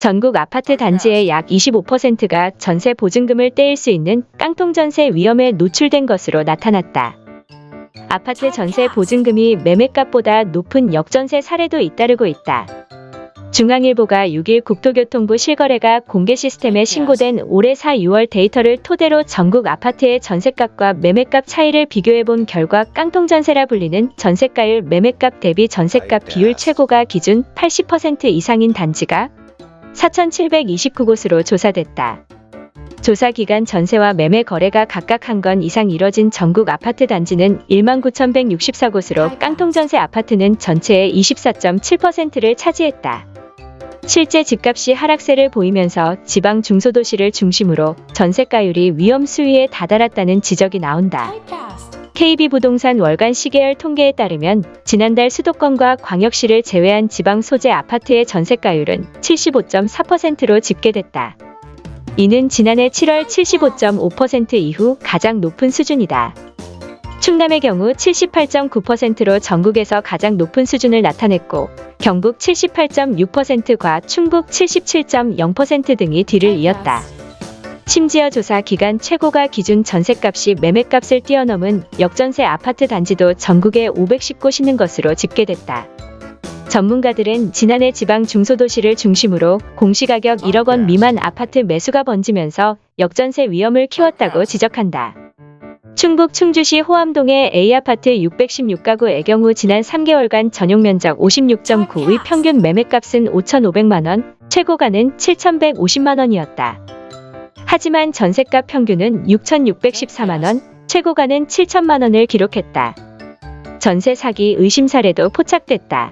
전국 아파트 단지의 약 25%가 전세 보증금을 떼일 수 있는 깡통 전세 위험에 노출된 것으로 나타났다. 아파트 전세 보증금이 매매값보다 높은 역전세 사례도 잇따르고 있다. 중앙일보가 6일 국토교통부 실거래가 공개 시스템에 신고된 올해 4, 6월 데이터를 토대로 전국 아파트의 전세값과 매매값 차이를 비교해본 결과 깡통 전세라 불리는 전세가율 매매값 대비 전세값 비율 최고가 기준 80% 이상인 단지가 4,729곳으로 조사됐다. 조사 기간 전세와 매매 거래가 각각 한 건 이상 이뤄진 전국 아파트 단지는 19,164곳으로 깡통 전세 아파트는 전체의 24.7%를 차지했다. 실제 집값이 하락세를 보이면서 지방 중소도시를 중심으로 전세가율이 위험 수위에 다다랐다는 지적이 나온다. KB부동산 월간 시계열 통계에 따르면 지난달 수도권과 광역시를 제외한 지방 소재 아파트의 전세가율은 75.4%로 집계됐다. 이는 지난해 7월 75.5% 이후 가장 높은 수준이다. 충남의 경우 78.9%로 전국에서 가장 높은 수준을 나타냈고 경북 78.6%과 충북 77.0% 등이 뒤를 이었다. 심지어 조사 기간 최고가 기준 전세값이 매매값을 뛰어넘은 역전세 아파트 단지도 전국에 510곳 있는 것으로 집계됐다. 전문가들은 지난해 지방 중소도시를 중심으로 공시가격 1억 원 미만 아파트 매수가 번지면서 역전세 위험을 키웠다고 지적한다. 충북 충주시 호암동의 A아파트 616가구의 경우 지난 3개월간 전용 면적 56.9의 평균 매매값은 5,500만원, 최고가는 7,150만원이었다. 하지만 전세값 평균은 6,614만원, 최고가는 7천만원을 기록했다. 전세 사기 의심 사례도 포착됐다.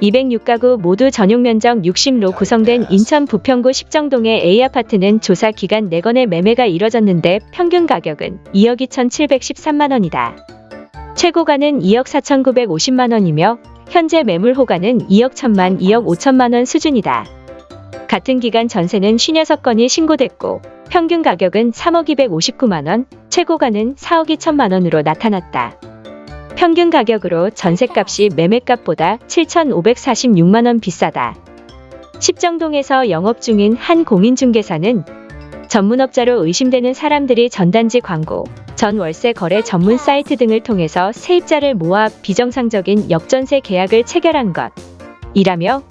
206가구 모두 전용 면적 60로 구성된 인천 부평구 십정동의 A아파트는 조사 기간 4건의 매매가 이뤄졌는데 평균 가격은 2억 2,713만 원이다. 최고가는 2억 4,950만 원이며 현재 매물 호가는 2억 1천만 2억 5천만 원 수준이다. 같은 기간 전세는 56건이 신고됐고 평균 가격은 3억 259만 원, 최고가는 4억 2천만 원으로 나타났다. 평균 가격으로 전세값이 매매값보다 7,546만원 비싸다. 십정동에서 영업 중인 한 공인중개사는 전문업자로 의심되는 사람들이 전단지 광고, 전 월세 거래 전문 사이트 등을 통해서 세입자를 모아 비정상적인 역전세 계약을 체결한 것. 이라며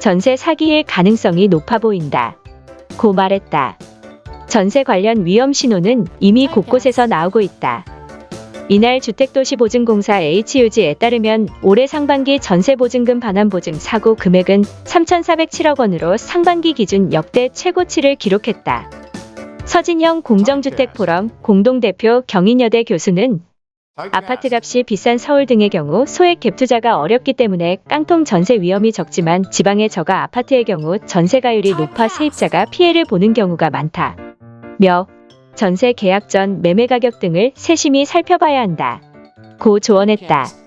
전세 사기의 가능성이 높아 보인다. 고 말했다. 전세 관련 위험 신호는 이미 곳곳에서 나오고 있다. 이날 주택도시보증공사 HUG에 따르면 올해 상반기 전세보증금 반환보증 사고 금액은 3,407억 원으로 상반기 기준 역대 최고치를 기록했다. 서진영 공정주택포럼 공동대표 경인여대 교수는 아파트 값이 비싼 서울 등의 경우 소액 갭 투자가 어렵기 때문에 깡통 전세 위험이 적지만 지방의 저가 아파트의 경우 전세가율이 높아 세입자가 피해를 보는 경우가 많다. 며 전세 계약 전 매매 가격 등을 세심히 살펴봐야 한다. 고 조언했다.